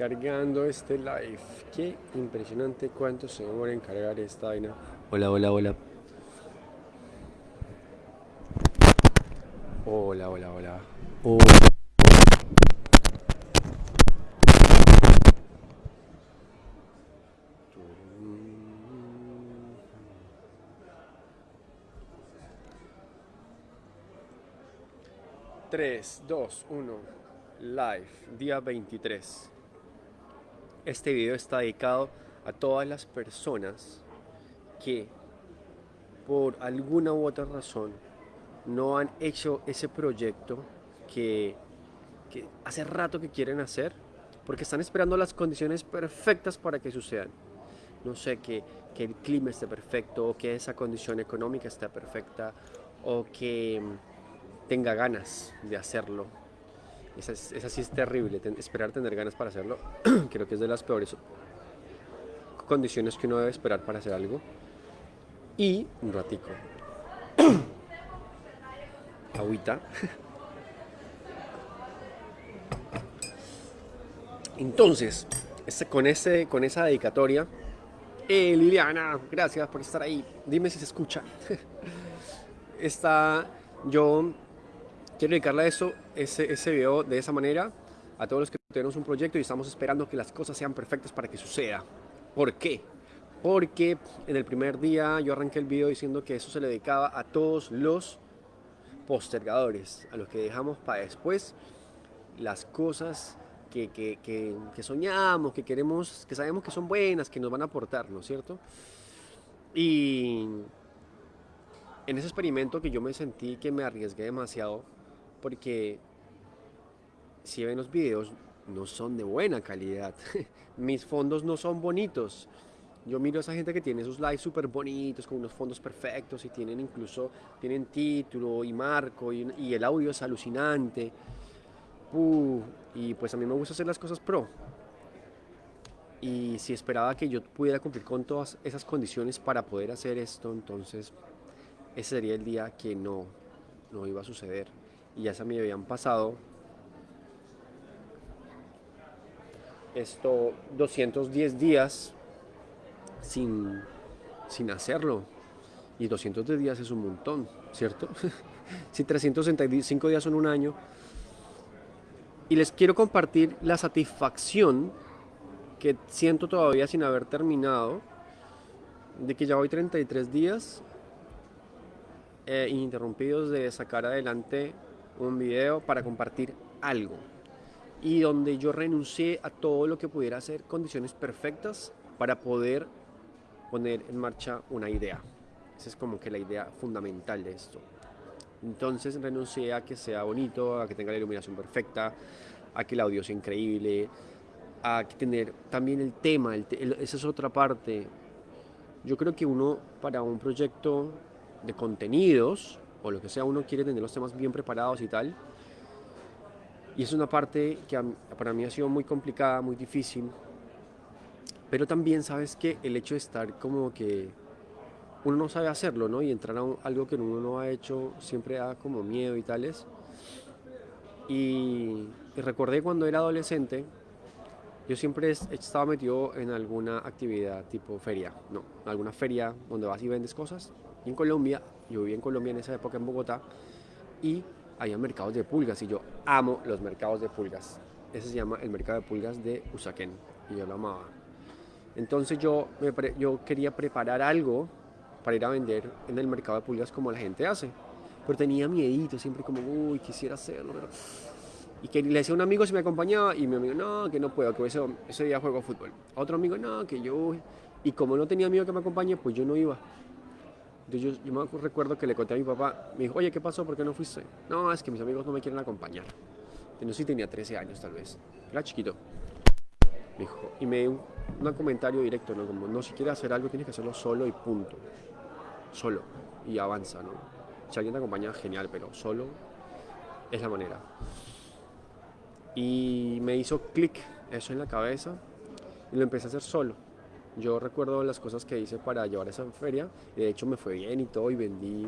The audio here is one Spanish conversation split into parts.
cargando este live. Qué impresionante cuánto se demora en cargar esta vaina. Hola, hola, hola. Hola, hola, hola. Hola. Tres, dos, uno, live, día 23. Este video está dedicado a todas las personas que por alguna u otra razón no han hecho ese proyecto que, hace rato que quieren hacer porque están esperando las condiciones perfectas para que sucedan. No sé, que, que el clima esté perfecto o que esa condición económica esté perfecta o que tenga ganas de hacerlo. Esa, esa sí es terrible, esperar tener ganas para hacerlo. Creo que es de las peores condiciones que uno debe esperar para hacer algo. Y un ratico. Agüita. Entonces, este, con, ese, con esa dedicatoria, eh, Liliana, gracias por estar ahí. Dime si se escucha. Está, yo quiero dedicarle a eso, ese, ese video de esa manera, a todos los que tenemos un proyecto y estamos esperando que las cosas sean perfectas para que suceda. ¿Por qué? Porque en el primer día yo arranqué el video diciendo que eso se le dedicaba a todos los postergadores, a los que dejamos para después las cosas que, que, que, que, soñamos, que queremos, que sabemos que son buenas, que nos van a aportar, ¿no es cierto? Y en ese experimento que yo me sentí que me arriesgué demasiado, porque si ven los videos no son de buena calidad, mis fondos no son bonitos, yo miro a esa gente que tiene sus lives súper bonitos, con unos fondos perfectos y tienen incluso, tienen título y marco y, el audio es alucinante. Y pues a mí me gusta hacer las cosas pro. Y si esperaba que yo pudiera cumplir con todas esas condiciones para poder hacer esto, entonces ese sería el día que no, no iba a suceder. Y ya se me habían pasado esto 210 días sin, sin hacerlo. Y 210 días es un montón, ¿cierto? si 365 días son un año. Y les quiero compartir la satisfacción que siento todavía sin haber terminado, de que ya voy 33 días eh, ininterrumpidos de sacar adelante un video para compartir algo. Y donde yo renuncié a todo lo que pudiera hacer condiciones perfectas para poder poner en marcha una idea. Esa es como que la idea fundamental de esto. Entonces renuncié a que sea bonito, a que tenga la iluminación perfecta, a que el audio sea increíble, a que tener también el tema, esa es otra parte. Yo creo que uno para un proyecto de contenidos o lo que sea, uno quiere tener los temas bien preparados y tal. Y es una parte que para mí ha sido muy complicada, muy difícil, pero también sabes que el hecho de estar como que uno no sabe hacerlo, ¿no? Y entrar a algo que uno no ha hecho siempre da como miedo y tales. Y, y recordé cuando era adolescente, yo siempre estaba metido en alguna actividad tipo feria, no, alguna feria donde vas y vendes cosas. Y en Colombia, yo viví en Colombia en esa época en Bogotá, y había mercados de pulgas, y yo amo los mercados de pulgas. Ese se llama el mercado de pulgas de Usaquén, y yo lo amaba. Entonces yo, yo quería preparar algo para ir a vender en el mercado de pulgas como la gente hace. Pero tenía miedito, siempre como, uy, quisiera hacerlo. Y que le decía a un amigo si me acompañaba y mi amigo, no, que no puedo, que ese, día juego fútbol. otro amigo, no, que yo... Y como no tenía amigo que me acompañe, pues yo no iba. Yo, yo me recuerdo que le conté a mi papá, me dijo, oye, ¿qué pasó? ¿Por qué no fuiste? No, es que mis amigos no me quieren acompañar. Sé si tenía 13 años tal vez. Era chiquito. Me dijo, y me dio un, un comentario directo, ¿no? Como, no, si quieres hacer algo tienes que hacerlo solo y punto. Solo. Y avanza, ¿no? Si alguien te acompaña, genial, pero solo es la manera. Y me hizo clic eso en la cabeza y lo empecé a hacer solo. Yo recuerdo las cosas que hice para llevar esa feria y de hecho me fue bien y todo y vendí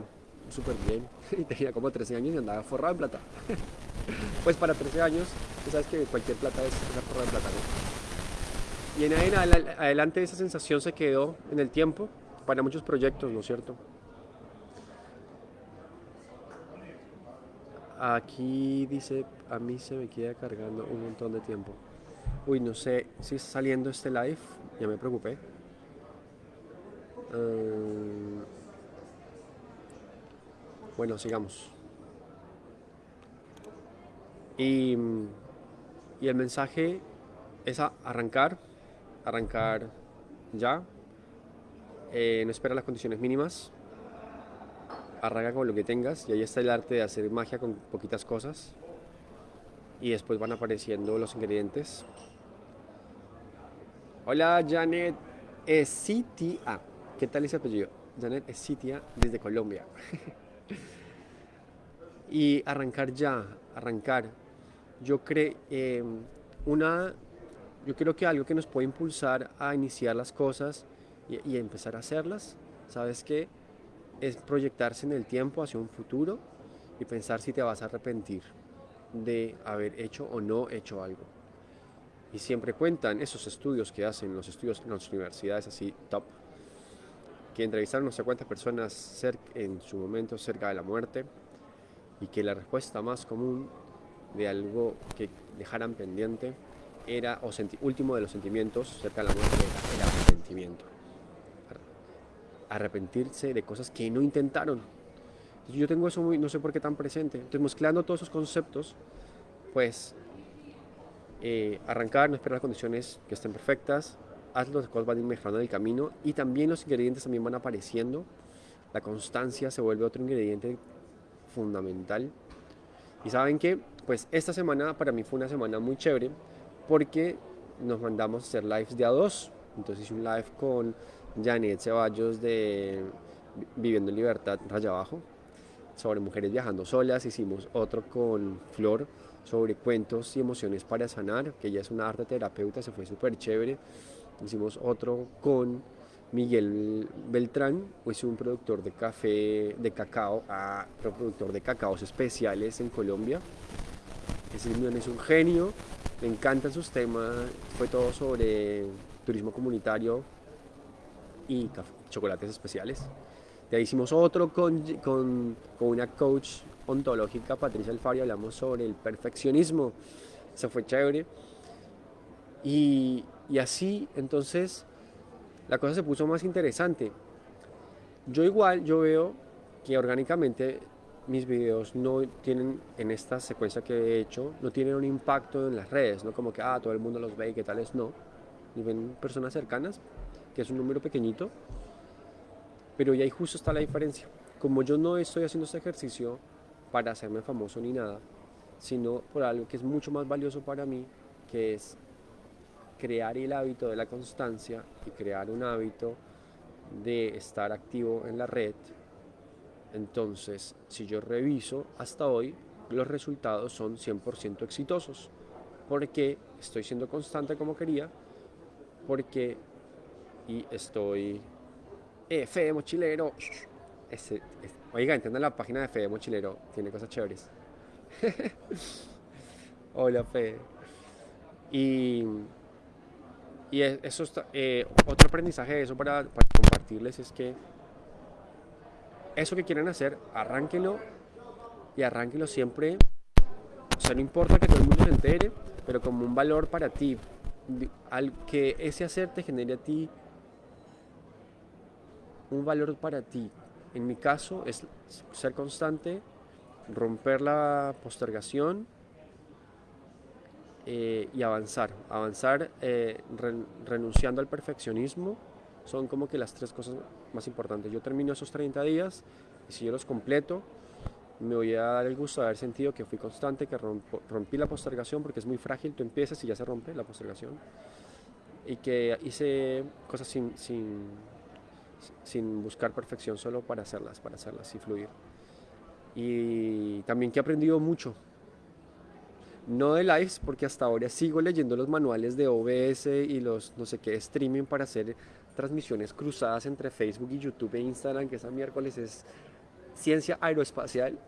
súper bien. Y tenía como 13 años y andaba forrado en plata. pues para 13 años, tú sabes que cualquier plata es una forrada de plata, ¿no? y en adelante esa sensación se quedó en el tiempo para muchos proyectos, ¿no es cierto? Aquí dice, a mí se me queda cargando un montón de tiempo. Uy, no sé si está saliendo este live, ya me preocupé. Ah, bueno, sigamos. Y, y el mensaje es a arrancar, arrancar ya, eh, no espera las condiciones mínimas, arranca con lo que tengas y ahí está el arte de hacer magia con poquitas cosas y después van apareciendo los ingredientes. Hola Janet Esitia, ¿qué tal ese apellido? Janet Esitia desde Colombia. y arrancar ya, arrancar. Yo creo eh, una yo creo que algo que nos puede impulsar a iniciar las cosas y, empezar a hacerlas, ¿sabes qué? Es proyectarse en el tiempo hacia un futuro y pensar si te vas a arrepentir de haber hecho o no hecho algo. Y siempre cuentan esos estudios que hacen los estudios en las universidades así top, que entrevistaron no sé cuántas personas en su momento cerca de la muerte y que la respuesta más común de algo que dejaran pendiente era, o último de los sentimientos cerca de la muerte, era el arrepentimiento. Arrepentirse de cosas que no intentaron. Yo tengo eso muy, no sé por qué tan presente. Entonces, mezclando todos esos conceptos, pues eh, arrancar, no esperar las condiciones que estén perfectas, haz las cosas van a ir mejorando el camino y también los ingredientes también van apareciendo. La constancia se vuelve otro ingrediente fundamental. Y saben que, pues esta semana para mí fue una semana muy chévere porque nos mandamos a hacer lives de a dos. Entonces hice un live con Janet Ceballos de Viviendo en Libertad, Raya Abajo, sobre mujeres viajando solas. Hicimos otro con Flor sobre cuentos y emociones para sanar, que ella es una arte terapeuta, se fue súper chévere. Hicimos otro con Miguel Beltrán, es un productor de café, de cacao, ah, productor de cacaos especiales en Colombia. Ese es un genio, me encantan sus temas, fue todo sobre turismo comunitario y chocolates especiales. Ahí hicimos otro con, con, con una coach ontológica, Patricia Alfari, hablamos sobre el perfeccionismo. Eso fue chévere. Y, y así, entonces, la cosa se puso más interesante. Yo igual, yo veo que orgánicamente mis videos no tienen, en esta secuencia que he hecho, no tienen un impacto en las redes, no como que, ah, todo el mundo los ve y que tales, no. Y ven personas cercanas, que es un número pequeñito, pero ya ahí justo está la diferencia. Como yo no estoy haciendo este ejercicio para hacerme famoso ni nada, sino por algo que es mucho más valioso para mí, que es crear el hábito de la constancia y crear un hábito de estar activo en la red entonces, si yo reviso hasta hoy, los resultados son 100% exitosos. Porque estoy siendo constante como quería, porque y estoy... Eh, Fede Mochilero. Oiga, entiendan la página de Fede Mochilero, tiene cosas chéveres. Hola, Fede. Y, y eso eh, otro aprendizaje de eso para, para compartirles es que eso que quieren hacer, arránquenlo y arránquenlo siempre. O sea, no importa que todo el mundo se entere, pero como un valor para ti. Al que ese hacer te genere a ti un valor para ti. En mi caso es ser constante, romper la postergación eh, y avanzar. Avanzar eh, renunciando al perfeccionismo son como que las tres cosas más importantes. Yo termino esos 30 días y si yo los completo, me voy a dar el gusto de haber sentido que fui constante, que rompí la postergación porque es muy frágil, tú empiezas y ya se rompe la postergación. Y que hice cosas sin, sin, sin buscar perfección, solo para hacerlas, para hacerlas y fluir. Y también que he aprendido mucho. No de lives, porque hasta ahora sigo leyendo los manuales de OBS y los no sé qué streaming para hacer transmisiones cruzadas entre Facebook y YouTube e Instagram, que esa miércoles es ciencia aeroespacial,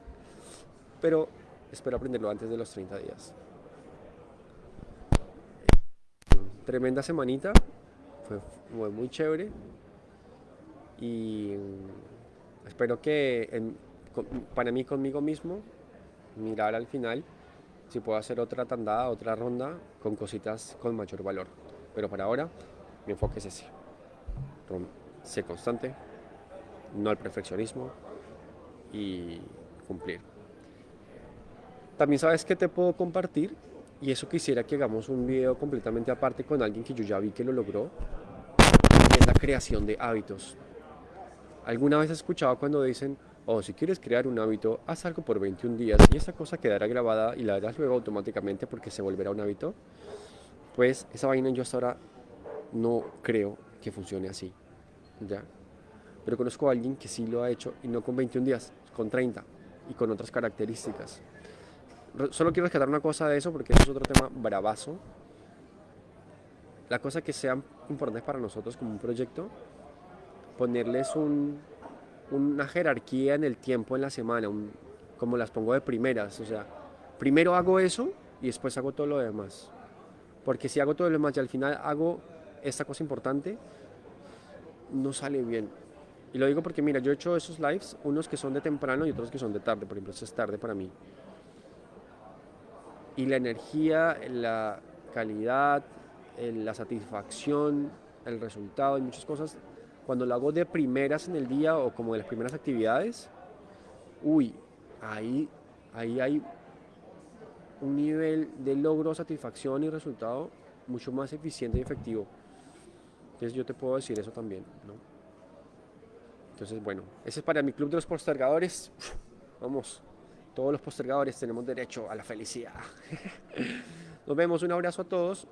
pero espero aprenderlo antes de los 30 días. tremenda semanita, fue, fue muy chévere y mm, espero que para mí conmigo mismo mirar al final si puedo hacer otra tandada, otra ronda con cositas con mayor valor. Pero para ahora mi enfoque es ese. Ser constante, no al perfeccionismo y cumplir. También sabes que te puedo compartir y eso quisiera que hagamos un video completamente aparte con alguien que yo ya vi que lo logró es la creación de hábitos. ¿Alguna vez has escuchado cuando dicen, oh, si quieres crear un hábito, haz algo por 21 días y esa cosa quedará grabada y la harás luego automáticamente porque se volverá un hábito? Pues esa vaina yo hasta ahora no creo que funcione así, ¿ya? Pero conozco a alguien que sí lo ha hecho y no con 21 días, con 30 y con otras características. Solo quiero rescatar una cosa de eso porque eso es otro tema bravazo. La cosa que sean importantes para nosotros como un proyecto, ponerles un, una jerarquía en el tiempo en la semana, como las pongo de primeras. O sea, primero hago eso y después hago todo lo demás. Porque si hago todo lo demás y al final hago esta cosa importante, no sale bien. Y lo digo porque, mira, yo he hecho esos lives, unos que son de temprano y otros que son de tarde. Por ejemplo, este es tarde para mí. Y la energía, la calidad, la satisfacción, el resultado y muchas cosas, cuando lo hago de primeras en el día o como de las primeras actividades, uy, ahí, ahí hay un nivel de logro, satisfacción y resultado mucho más eficiente y efectivo. Entonces yo te puedo decir eso también, ¿no? Entonces, bueno, ese es para mi club de los postergadores. Vamos, todos los postergadores tenemos derecho a la felicidad. Nos vemos, un abrazo a todos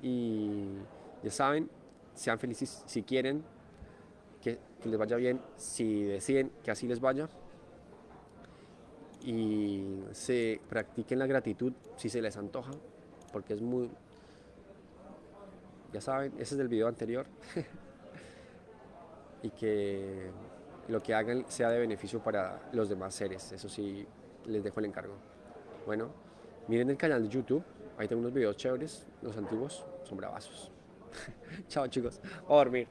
y ya saben, sean felices si quieren, que, les vaya bien, si deciden que así les vaya y se practiquen la gratitud si se les antoja, porque es muy, ya saben, ese es del video anterior. y que lo que hagan sea de beneficio para los demás seres. Eso sí, les dejo el encargo. Bueno, miren el canal de YouTube. Ahí tengo unos videos chéveres. Los antiguos son bravazos. Chao chicos. A dormir.